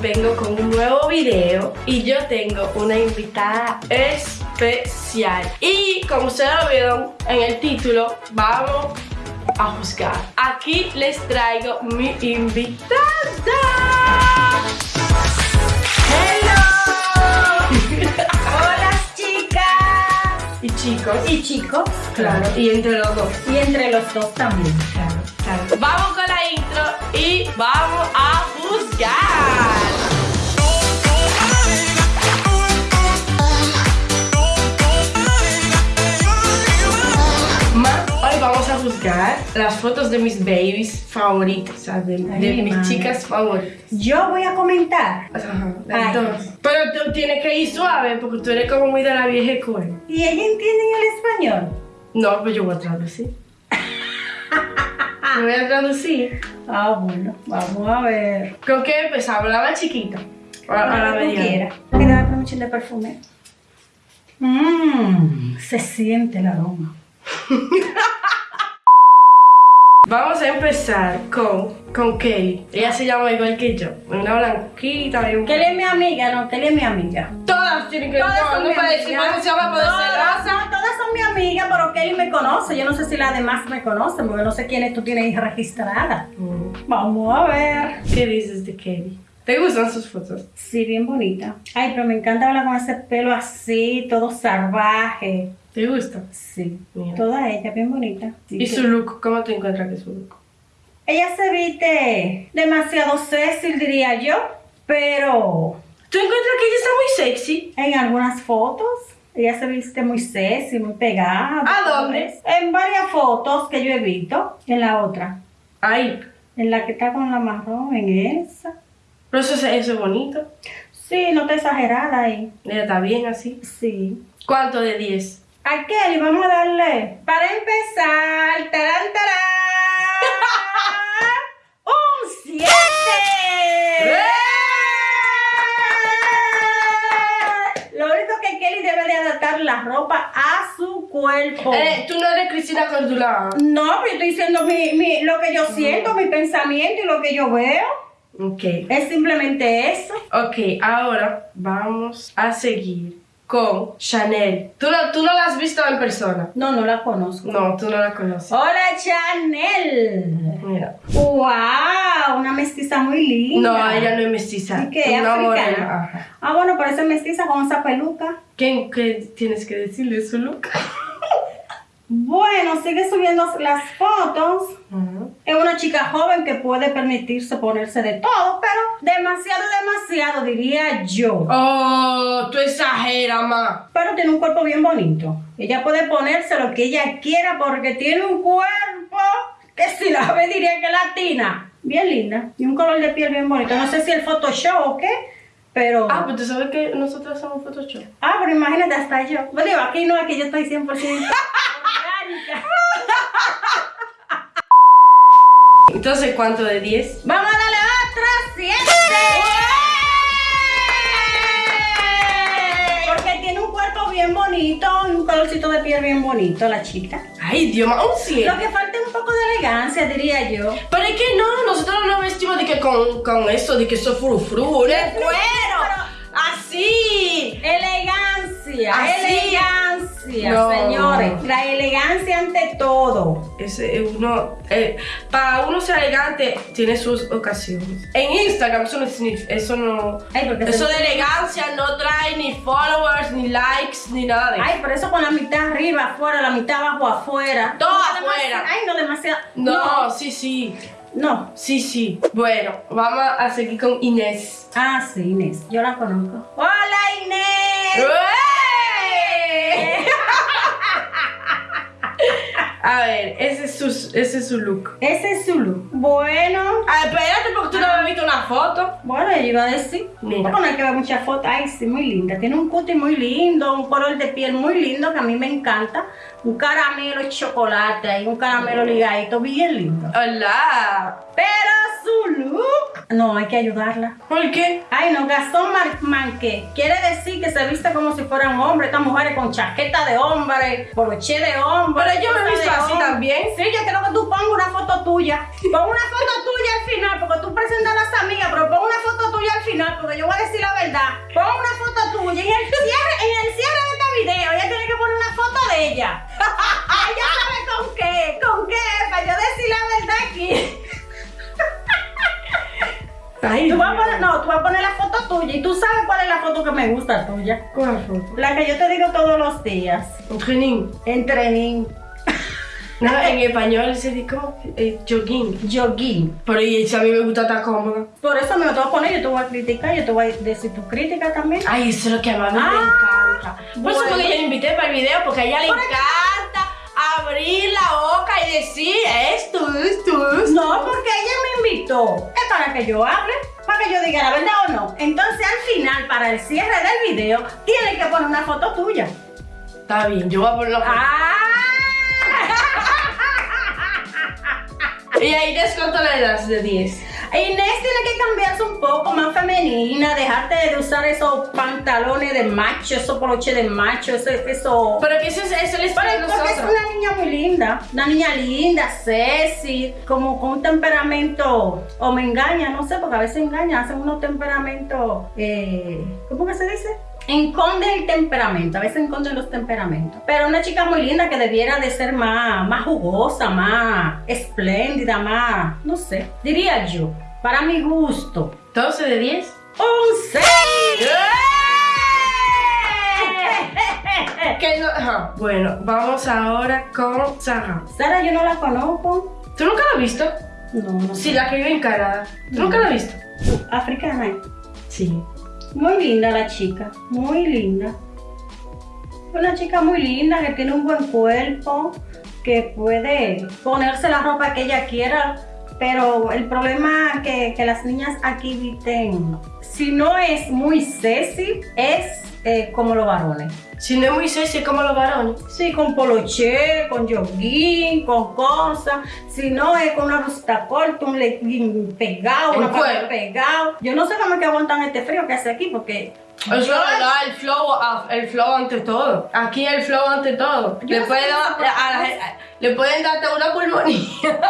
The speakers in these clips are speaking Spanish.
vengo con un nuevo video y yo tengo una invitada especial. Y como ustedes lo vieron en el título, vamos a juzgar. Aquí les traigo mi invitada. ¡Hello! Hola chicas y chicos. y chicos, Claro, y entre los dos. y entre los dos también. Claro, claro. Vamos con la intro y vamos a juzgar. Juzgar las fotos de mis babies favoritas, sea, de, de Ay, mis madre. chicas favoritas. Yo voy a comentar. Ajá, entonces. Pero tú tienes que ir suave porque tú eres como muy de la vieja escuela. ¿Y ella entiende el español? No, pues yo voy a traducir. Me voy a traducir. Ah, bueno, vamos a ver. ¿Con qué empezamos? ¿La más chiquita? La- la Ahora tú mediana? quieras. Quiero dar un chin de perfume. Mmm, se siente el aroma. Vamos a empezar con, con Kelly. Ella se llama igual que yo. Una blanquita. bien- Kelly es mi amiga, no, Kelly es mi amiga. Todas tienen que Todas son no mi decir amiga. se llama todas son mi amiga, pero Kelly me conoce. Yo no sé si las demás me conocen, porque no sé quiénes tú tienes registradas. Mm. Vamos a ver. ¿Qué dices de Kelly? ¿Te gustan sus fotos? Sí, bien bonita. Ay, pero me encanta hablar con ese pelo así, todo salvaje. ¿Te gusta? Sí, Mira. toda ella bien bonita. Sí, ¿Y que- su look? ¿Cómo te encuentras que su look? Ella se viste demasiado Cecil, diría yo, pero ¿Tú encuentras que ella está muy sexy? en algunas fotos ella se viste muy sexy, muy pegada. ¿A dónde? En varias fotos que yo he visto. En la otra. Ay, En la que está con la marrón, en esa. pero eso, es- eso es bonito. Sí, no está exagerada ahí. Ella está bien así. Sí. ¿Cuánto de 10? A Kelly, vamos a darle. Para empezar, tarán, tarán. ¡Un 7! Lo único que Kelly debe de adaptar la ropa a su cuerpo. Eh, tú no eres Cristina Cordula. No, pero yo estoy diciendo mi, mi- lo que yo siento, mi pensamiento y lo que yo veo. Ok. Es simplemente eso. Ok, ahora vamos a seguir con Chanel. ¿Tú no, tú no la has visto en persona? No, no la conozco. No, tú no la conoces. Hola, Chanel. Mira. ¡Wow! Una mestiza muy linda. No, ella no es mestiza. ¿Y qué? Una ¿Africana? Ah, bueno, parece mestiza con esa peluca. ¿Qué, qué tienes que decirle su look? Bueno, sigue subiendo las fotos. Ajá. Es una chica joven que puede permitirse ponerse de todo, pero demasiado, demasiado, diría yo. Oh, tú exageras, ma. Pero tiene un cuerpo bien bonito. Ella puede ponerse lo que ella quiera porque tiene un cuerpo que si la ve diría que latina. Bien linda. Y un color de piel bien bonito. No sé si el Photoshop o qué, pero... Ah, pues tú sabes que nosotros somos Photoshop. Ah, pero imagínate, hasta yo. Bueno, digo, aquí no, aquí yo estoy 100% Entonces, ¿cuánto de 10? Vamos a darle otra 7. Porque tiene un cuerpo bien bonito y un colorcito de piel bien bonito, la chica. Ay, Dios, ma, un 100. Lo que falta es un poco de elegancia, diría yo. Pero es que no, nosotros no vestimos de que con, con esto, de que eso es frufru, de cuero. Así. Elegancia, Así. elegancia, No. señores. La elegancia ante todo. Ese, uno, eh, para uno ser elegante tiene sus ocasiones. En Instagram eso no eso no, Ay, eso de elegancia no trae ni followers, ni likes, ni nada de eso. Ay, por eso con la mitad arriba, afuera, la mitad abajo, afuera. Todo No, afuera. Ay, no, demasiado. No, sí, sí, No. sí, sí. Bueno, vamos a seguir con Inés. Ah, sí, Inés. Yo la conozco. ¡Hola, Inés! ¡Uey! A ver, ese es su, ese es su look. Ese es su look. Bueno. Ah, espérate porque tú no me has visto una foto. Bueno, yo iba a decir. Mira. Hay que ver muchas fotos. Ay, sí, muy linda. Tiene un cutie muy lindo, un color de piel muy lindo que a mí me encanta. Un caramelo chocolate y un caramelo ligadito bien lindo. Hola. Pero. No, hay que ayudarla. ¿Por qué? Ay, no, Gastón Manqué. Quiere decir que se viste como si fuera un hombre. Estas mujeres con chaqueta de hombre, broche de hombre. Pero yo me he visto así también. Sí, yo quiero que tú pongas una foto tuya. Pon una foto tuya al final, porque tú presentas a las amigas, pero pon una foto tuya al final, porque yo voy a decir la verdad. Pon una foto tuya. En el cierre, en el cierre de este video, ella tiene que poner una foto de ella. ella sabe con qué, con qué, para yo decir la verdad Ay, Tú vas a poner, no, tú vas a poner la foto tuya y tú sabes cuál es la foto que me gusta tuya. ¿Cuál foto? La que yo te digo todos los días. Un training. En training, No, en español se dice como eh, jogging. jogging. Pero y si a mí me gusta estar cómoda. Por eso me lo te voy a poner, yo te voy a criticar, yo te voy a decir tu crítica también. Ay, eso es lo que a mí me Ah, encanta. Por eso porque yo la invité para el video, porque a ella le encanta abrir la boca y decir esto, esto, esto. No, porque ella me invitó. Es para que yo hable, para que yo diga la verdad o no. Entonces al final, para el cierre del video, tiene que poner una foto tuya. Está bien, yo voy a poner la foto. ¡Ah! Y ahí descuento la edad de 10. Inés tiene que cambiarse un poco más femenina, dejarte de usar esos pantalones de macho, esos poloches de macho, eso, eso. Pero que eso es, eso es de Pero porque es una niña muy linda, una niña linda, sexy, como con un temperamento, o me engaña, no sé, porque a veces engaña, hacen unos temperamentos, eh, ¿cómo que se dice? Enconden el temperamento, a veces enconden los temperamentos. Pero una chica muy linda que debiera de ser más, más jugosa, más espléndida, más, no sé, diría yo, para mi gusto. 12 de 10. ¡Un 6! Que no- ajá. Bueno, vamos ahora con Sara. Sara, yo no la conozco. ¿Tú nunca la has visto? No, no Sí, sé. la que vive en Canadá. ¿Tú nunca la has visto? Africana. ¿eh? Sí. Muy linda la chica, muy linda. Una chica muy linda que tiene un buen cuerpo, que puede ponerse la ropa que ella quiera, pero el problema que, que las niñas aquí visten, si no es muy sexy, es eh, como los varones. Si no es muy sexy, es como los varones. Sí, con poloché, con jogging, con cosas. Si no es con una blusita corta, un legging pegado, una papel pegado. Yo no sé cómo es que aguantan este frío que hace aquí, porque Eso es verdad, el flow, ah, el flow ante todo. Aquí el flow ante todo. Eso a le pueden darte una pulmonía.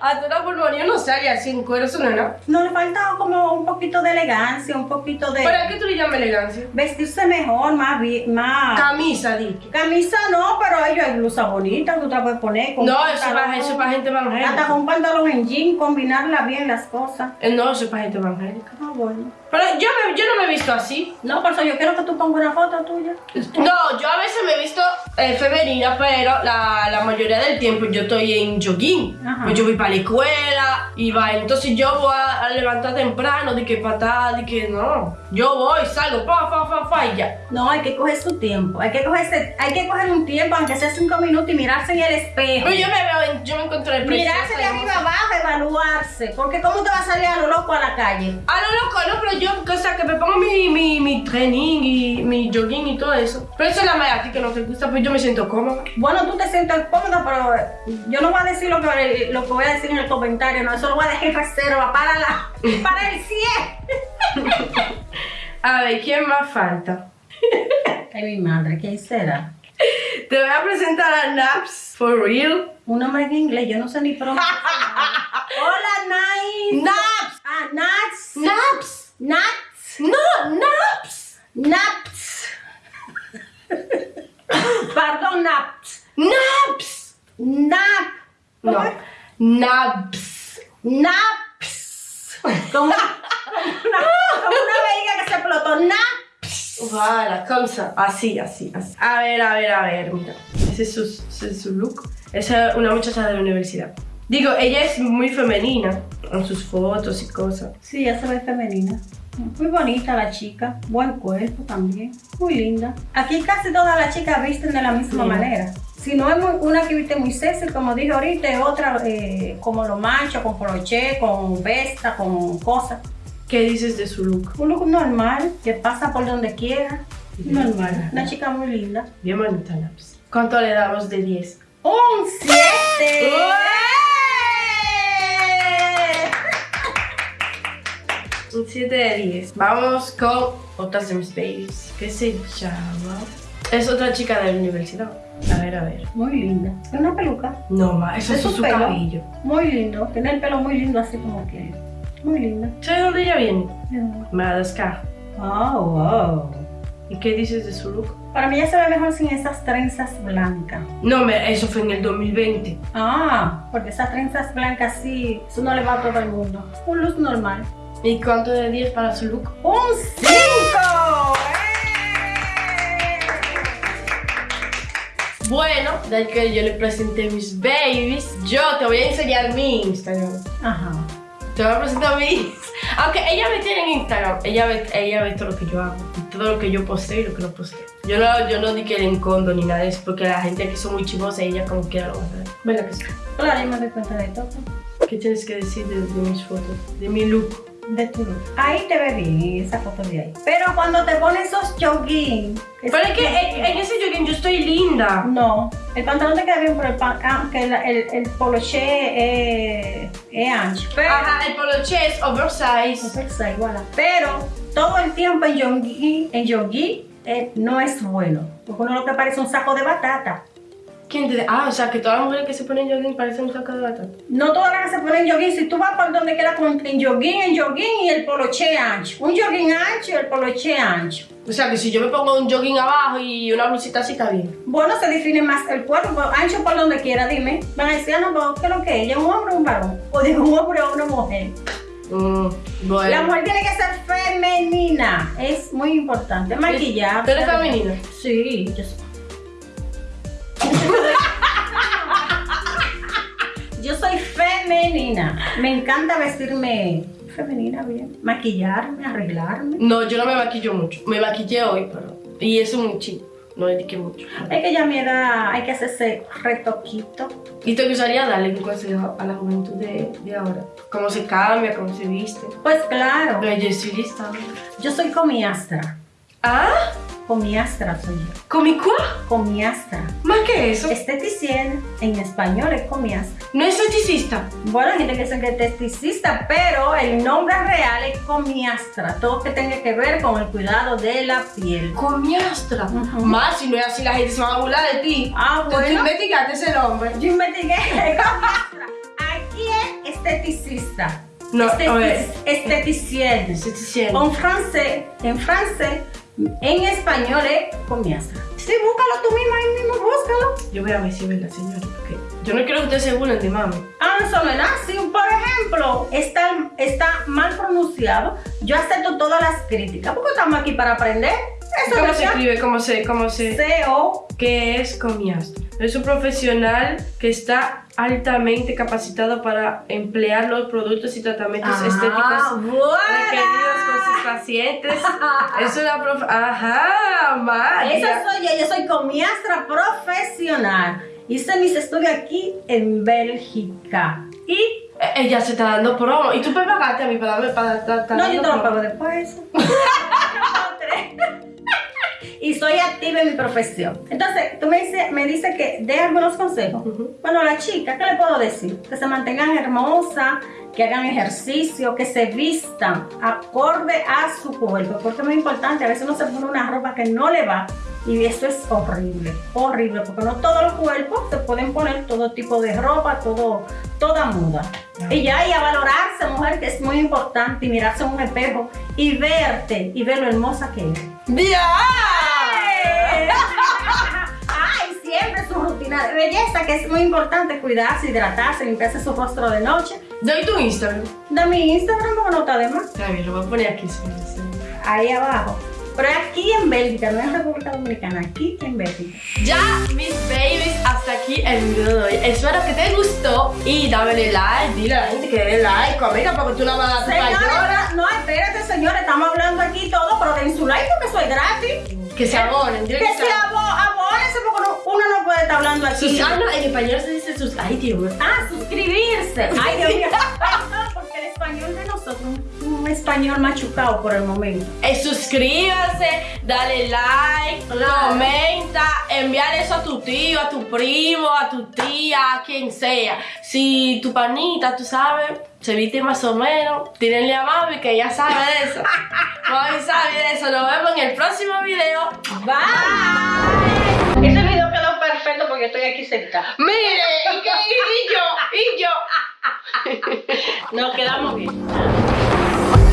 hasta una pulmonía no sale así en cuero, eso no nada. no le falta como un poquito de elegancia, un poquito de ¿Para qué tú le llamas elegancia? vestirse mejor, más más. Camisa, dije. Camisa no, pero ellos hay blusa bonita que tú te puedes poner. con No, eso es para, eso es para gente Hasta evangélica. con un pantalón en jean, combinarla bien las cosas. Eh, No, eso es para gente evangélica. Ah, bueno. Pero yo, me- yo no me he visto así. No, por eso yo quiero que tú pongas una foto tuya. No, yo a veces me he visto eh, femenina, pero la, la mayoría del tiempo yo estoy en jogging. Ajá. Pues yo voy para la escuela y va. Entonces yo voy a, a levantar temprano, de que patada, de que no. Yo voy, salgo, pa, fa, fa, fa y ya. No, hay que coger su tiempo. Hay que coger, hay que coger un tiempo, aunque sea cinco minutos, y mirarse en el espejo. Pero yo me veo, yo me encuentro en el Mirarse de arriba abajo, evaluarse. Porque ¿cómo te va a salir a lo loco a la calle? A lo loco, no, pero yo, o sea, que me pongo mi, mi, mi training y mi jogging y todo eso. Pero eso es la mala a ti que no te gusta, pues yo me siento cómoda. Bueno, tú te sientes cómoda, pero yo no voy a decir lo que, lo que voy a decir en el comentario, no, eso lo voy a dejar en reserva para, la, para el 100. A ver, ¿quién más falta? Ay, mi madre, ¿quién será? Te voy a presentar a Naps, for real. Un nombre en inglés, yo no sé ni pronunciar. Hola, nice. Naps, Ah, Nats. Naps, Nats. no, Naps, Naps. Perdón, Naps. Naps. Nap. No, Naps. Naps. Como, como una, como una vejiga que se explotó. Naps. Voilà, como. Así, así, así. A ver, a ver, a ver, mira. Ese es su, ese es su look. Esa es una muchacha de la universidad. Digo, ella es muy femenina en sus fotos y cosas. Sí, ya se ve femenina. Muy bonita la chica, buen cuerpo también, muy linda. Aquí casi todas las chicas visten de la misma Sí. manera. Si no es muy- una que viste muy sexy, como dije ahorita, es otra eh, como los machos, con poloché, con vesta, con cosas. ¿Qué dices de su look? Un look normal, que pasa por donde quiera. Normal, una chica muy linda. Bien bonita, Naps. ¿Cuánto le damos de 10? ¡Un 7! Un 7 de 10. Vamos con mis babies. ¿Qué se llama? Es otra chica de la universidad. A ver, a ver. Muy linda. Una peluca. No, ma, eso ¿Es su pelo? cabello. Muy lindo. Tiene el pelo muy lindo, así como que. Muy linda. ¿Sabes dónde ella viene? Oh, Madagascar. wow. ¿Y qué dices de su look? Para mí ya se ve mejor sin esas trenzas blancas. No, me, eso fue en el 2020. Ah, porque esas trenzas blancas sí, eso no le va a todo el mundo. Un luz normal. ¿Y cuánto de 10 para su look? ¡Un 5! Bueno, ya que yo le presenté mis babies, yo te voy a enseñar mi Instagram. Ajá. Te voy a presentar mi Aunque ella me tiene en Instagram, ella ve, ella ve todo lo que yo hago, todo lo que yo posteo y lo que no posteo. Yo no, yo no di que le encondo ni nada de eso, porque la gente aquí son muy chimosa y ella como quiera lo va a hacer. ¿Verdad que sí? Yo me doy cuenta de todo. ¿Qué tienes que decir de, de mis fotos? De mi look. De tu look. Ahí te ve bien esa foto de ahí. Pero cuando te pones esos jogging. Pero es que en, en ese jogging yo estoy linda. No, el pantalón te queda bien, pero el, pan, ah, que el, el, el poloché es, es ancho. Pero, Ajá, el poloche es oversize. Oversize, igual. Pero todo el tiempo en jogging, en jogging eh, no es bueno. Porque uno lo que parece un saco de batata. ¿Quién te Ah, o sea, que todas las mujeres que se ponen jogging parecen un saco de batata. No todas las que se ponen jogging, si tú vas por donde queda con en jogging, en jogging y el poloché ancho. Un jogging ancho y el poloché ancho. O sea, que si yo me pongo un jogging abajo y una blusita así está bien. Bueno, se define más el cuerpo, ancho por donde quiera, dime. Van a decir, ah, no, ¿qué es lo que es? ¿Ella es un hombre o un varón? O digo, un hombre o una mujer. Mm, bueno. La mujer tiene que ser femenina, es muy importante. Maquillar. ¿Tú eres femenina? Sí, yo soy. Yo soy femenina. Me encanta vestirme femenina bien. Maquillarme, arreglarme. No, yo no me maquillo mucho. Me maquillé hoy, pero... Y eso un chingo. No dediqué mucho. Es que ya a mi edad hay que hacerse retoquito. ¿Y te gustaría darle un consejo a la juventud de, de ahora? ¿Cómo se cambia? ¿Cómo se viste? Pues claro, Pero yo estoy lista. yo soy comiastra. ¿Ah? Comiastra soy yo. ¿Comi quoi? Comiastra. ¿Más que eso? Esteticien en español es comiastra. ¿No es esteticista? Bueno, hay gente que dice que es esteticista, pero el nombre real es comiastra. Todo que tenga que ver con el cuidado de la piel. Comiastra. Ujú. Más si no es así, la gente se va a burlar de ti. Ah, Tú- Tú bueno. investigaste ese nombre. Yo investigué comiastra. Aquí es esteticista. No. Esteticien. Esteticien. En francés, en francés, en español es comiastra. Sí, búscalo tú mismo, ahí mismo, búscalo. Yo voy a ver si ve la señora, porque yo no quiero que ustedes se burlen de mami. Ah, nada. Si, por ejemplo, está, está mal pronunciado, yo acepto todas las críticas, porque estamos aquí para aprender. Eso ¿Cómo se escribe? ¿Cómo se, cómo se...? C-O. ¿Qué es comiastra? Es un profesional que está altamente capacitado para emplear los productos y tratamientos Ah, estéticos buena. requeridos por sus pacientes. es una prof... Ajá, María. Esa soy yo, yo soy comiastra profesional. Hice mis estudios aquí en Bélgica. Y Eh, Ella se está dando promo. ¿Y tú me pagaste a mí para darme para no, yo te lo pago después. y soy activa en mi profesión. Entonces, tú me dices me dice que dé algunos consejos. Bueno, a la chica, ¿qué le puedo decir? Que se mantengan hermosas, que hagan ejercicio, que se vistan acorde a su cuerpo, porque es muy importante. A veces uno se pone una ropa que no le va y eso es horrible, horrible, porque no todos los cuerpos se pueden poner todo tipo de ropa, todo, toda muda. Y ya, y a valorarse, mujer, que es muy importante, y mirarse en un espejo y verte y ver lo hermosa que eres. ¡Ya! Belleza, que es muy importante cuidarse, hidratarse, limpiarse su rostro de noche. Doy tu Instagram. De mi Instagram, no está de más. Está bien, lo voy a poner aquí. sí, sí. Ahí abajo. Pero aquí en Bélgica, no en República Dominicana, aquí en Bélgica. Ya, mis babies, hasta aquí el video de hoy. Espero que te gustó y dame like, dile a la gente que dé like, comenta porque tú la vas a dar payola. no, espérate, señores, estamos hablando aquí todo, pero den su like porque soy gratis. Que se abonen, Que que se se estar hablando aquí. Sus, ah, no, en español se dice sus. Ay, Dios. Ah, suscribirse. Ay, Dios mío. Porque el español de nosotros, un, un español machucado por el momento. Eh, suscríbanse, dale like, Claro. comenta, enviar eso a tu tío, a tu primo, a tu tía, a quien sea. Si tu panita, tú sabes, se viste más o menos, tírenle a mami que ya sabe de eso. mami sabe de eso. Nos vemos en el próximo video. Bye. Porque estoy aquí sentada. Mire, ¿y, y yo, y yo. Nos quedamos bien.